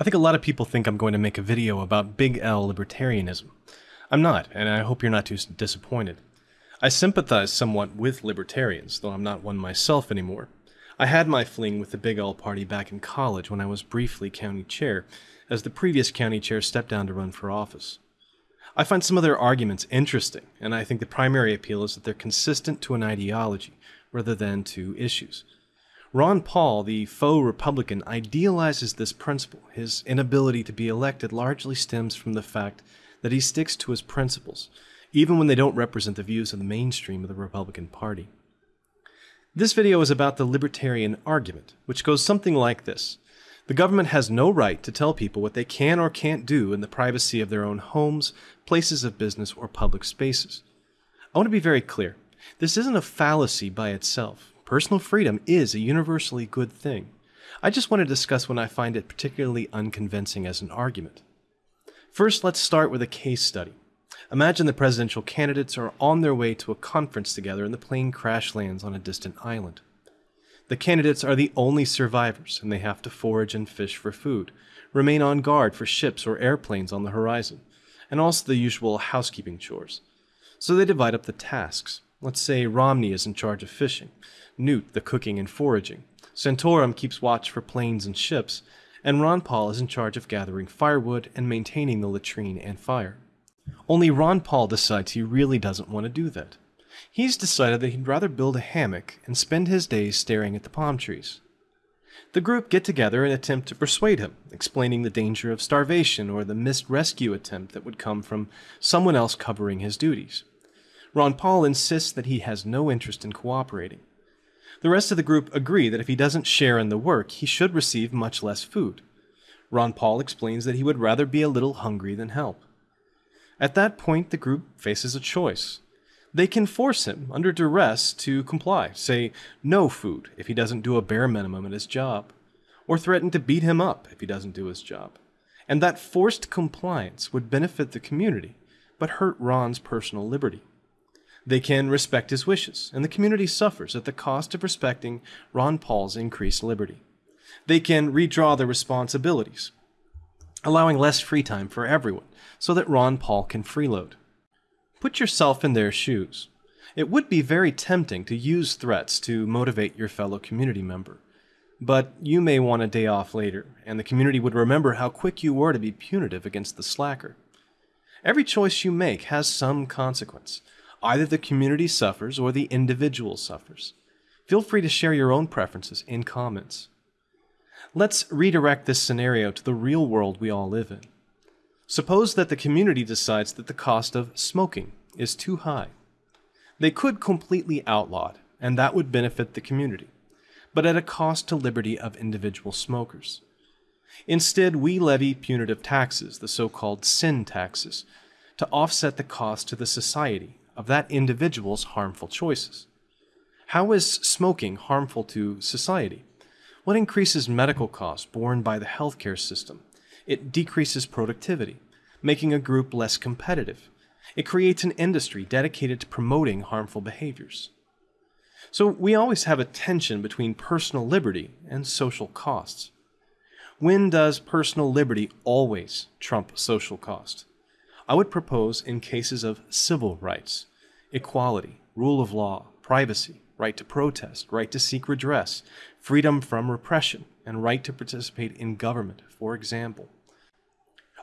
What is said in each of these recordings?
I think a lot of people think I'm going to make a video about Big L libertarianism. I'm not, and I hope you're not too disappointed. I sympathize somewhat with libertarians, though I'm not one myself anymore. I had my fling with the Big L party back in college when I was briefly county chair, as the previous county chair stepped down to run for office. I find some of their arguments interesting, and I think the primary appeal is that they're consistent to an ideology rather than to issues. Ron Paul, the faux Republican, idealizes this principle. His inability to be elected largely stems from the fact that he sticks to his principles, even when they don't represent the views of the mainstream of the Republican Party. This video is about the libertarian argument, which goes something like this. The government has no right to tell people what they can or can't do in the privacy of their own homes, places of business, or public spaces. I want to be very clear. This isn't a fallacy by itself. Personal freedom is a universally good thing. I just want to discuss when I find it particularly unconvincing as an argument. First, let's start with a case study. Imagine the presidential candidates are on their way to a conference together and the plane crash lands on a distant island. The candidates are the only survivors and they have to forage and fish for food, remain on guard for ships or airplanes on the horizon, and also the usual housekeeping chores. So they divide up the tasks. Let's say Romney is in charge of fishing, Newt the cooking and foraging, Santorum keeps watch for planes and ships, and Ron Paul is in charge of gathering firewood and maintaining the latrine and fire. Only Ron Paul decides he really doesn't want to do that. He's decided that he'd rather build a hammock and spend his days staring at the palm trees. The group get together and attempt to persuade him, explaining the danger of starvation or the missed rescue attempt that would come from someone else covering his duties. Ron Paul insists that he has no interest in cooperating. The rest of the group agree that if he doesn't share in the work, he should receive much less food. Ron Paul explains that he would rather be a little hungry than help. At that point, the group faces a choice. They can force him, under duress, to comply, say no food if he doesn't do a bare minimum at his job, or threaten to beat him up if he doesn't do his job. And that forced compliance would benefit the community, but hurt Ron's personal liberty. They can respect his wishes, and the community suffers at the cost of respecting Ron Paul's increased liberty. They can redraw their responsibilities, allowing less free time for everyone, so that Ron Paul can freeload. Put yourself in their shoes. It would be very tempting to use threats to motivate your fellow community member. But you may want a day off later, and the community would remember how quick you were to be punitive against the slacker. Every choice you make has some consequence, Either the community suffers or the individual suffers. Feel free to share your own preferences in comments. Let's redirect this scenario to the real world we all live in. Suppose that the community decides that the cost of smoking is too high. They could completely outlaw it, and that would benefit the community, but at a cost to liberty of individual smokers. Instead, we levy punitive taxes, the so called sin taxes, to offset the cost to the society of that individual's harmful choices. How is smoking harmful to society? What increases medical costs borne by the healthcare system? It decreases productivity, making a group less competitive. It creates an industry dedicated to promoting harmful behaviors. So we always have a tension between personal liberty and social costs. When does personal liberty always trump social cost? I would propose in cases of civil rights, equality, rule of law, privacy, right to protest, right to seek redress, freedom from repression, and right to participate in government, for example.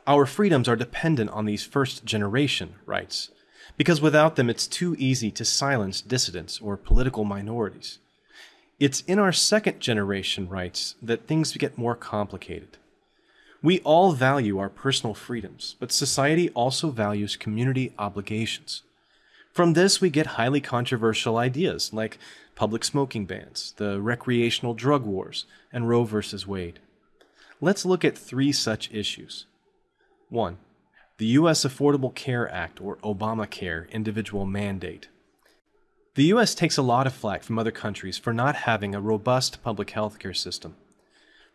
Our freedoms are dependent on these first generation rights, because without them it's too easy to silence dissidents or political minorities. It's in our second generation rights that things get more complicated. We all value our personal freedoms, but society also values community obligations. From this, we get highly controversial ideas like public smoking bans, the recreational drug wars, and Roe v. Wade. Let's look at three such issues. 1. The U.S. Affordable Care Act, or Obamacare, individual mandate. The U.S. takes a lot of flack from other countries for not having a robust public health care system.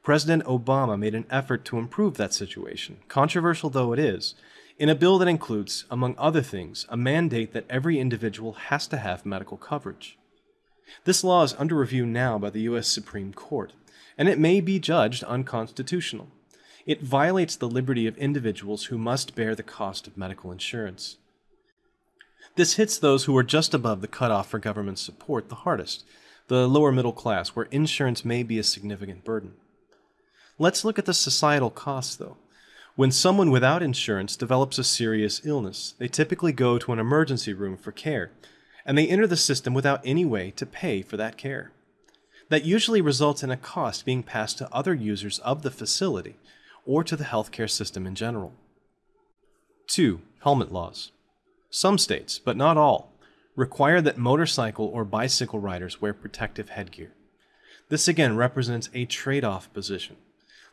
President Obama made an effort to improve that situation, controversial though it is, in a bill that includes, among other things, a mandate that every individual has to have medical coverage. This law is under review now by the U.S. Supreme Court, and it may be judged unconstitutional. It violates the liberty of individuals who must bear the cost of medical insurance. This hits those who are just above the cutoff for government support the hardest, the lower middle class, where insurance may be a significant burden. Let's look at the societal costs, though. When someone without insurance develops a serious illness, they typically go to an emergency room for care, and they enter the system without any way to pay for that care. That usually results in a cost being passed to other users of the facility or to the healthcare system in general. 2. Helmet laws. Some states, but not all, require that motorcycle or bicycle riders wear protective headgear. This again represents a trade off position.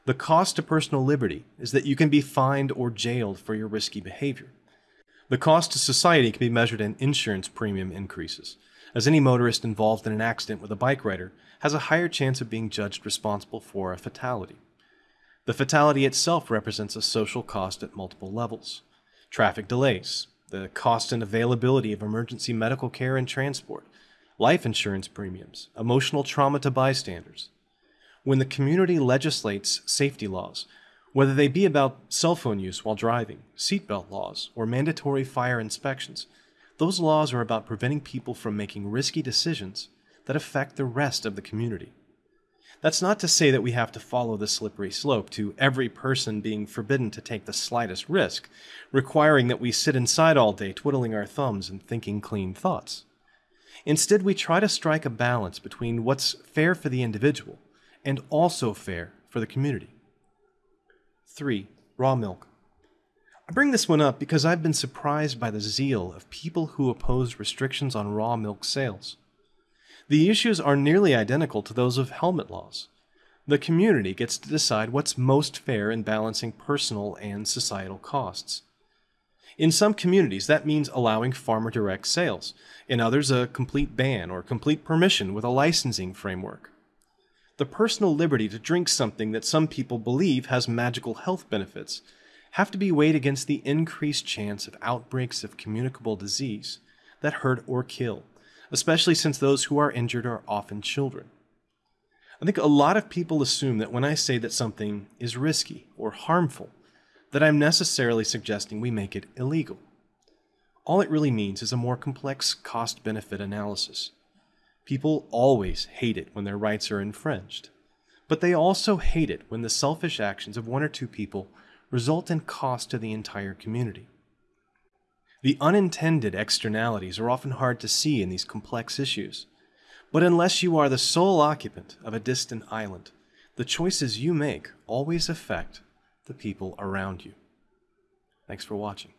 The cost to personal liberty is that you can be fined or jailed for your risky behavior. The cost to society can be measured in insurance premium increases, as any motorist involved in an accident with a bike rider has a higher chance of being judged responsible for a fatality. The fatality itself represents a social cost at multiple levels. Traffic delays, the cost and availability of emergency medical care and transport, life insurance premiums, emotional trauma to bystanders, when the community legislates safety laws, whether they be about cell phone use while driving, seatbelt laws, or mandatory fire inspections, those laws are about preventing people from making risky decisions that affect the rest of the community. That's not to say that we have to follow the slippery slope to every person being forbidden to take the slightest risk, requiring that we sit inside all day twiddling our thumbs and thinking clean thoughts. Instead, we try to strike a balance between what's fair for the individual and also fair for the community. 3. Raw milk. I bring this one up because I've been surprised by the zeal of people who oppose restrictions on raw milk sales. The issues are nearly identical to those of helmet laws. The community gets to decide what's most fair in balancing personal and societal costs. In some communities, that means allowing farmer direct sales. In others, a complete ban or complete permission with a licensing framework the personal liberty to drink something that some people believe has magical health benefits have to be weighed against the increased chance of outbreaks of communicable disease that hurt or kill, especially since those who are injured are often children. I think a lot of people assume that when I say that something is risky or harmful, that I'm necessarily suggesting we make it illegal. All it really means is a more complex cost benefit analysis. People always hate it when their rights are infringed. But they also hate it when the selfish actions of one or two people result in cost to the entire community. The unintended externalities are often hard to see in these complex issues. But unless you are the sole occupant of a distant island, the choices you make always affect the people around you. Thanks for watching.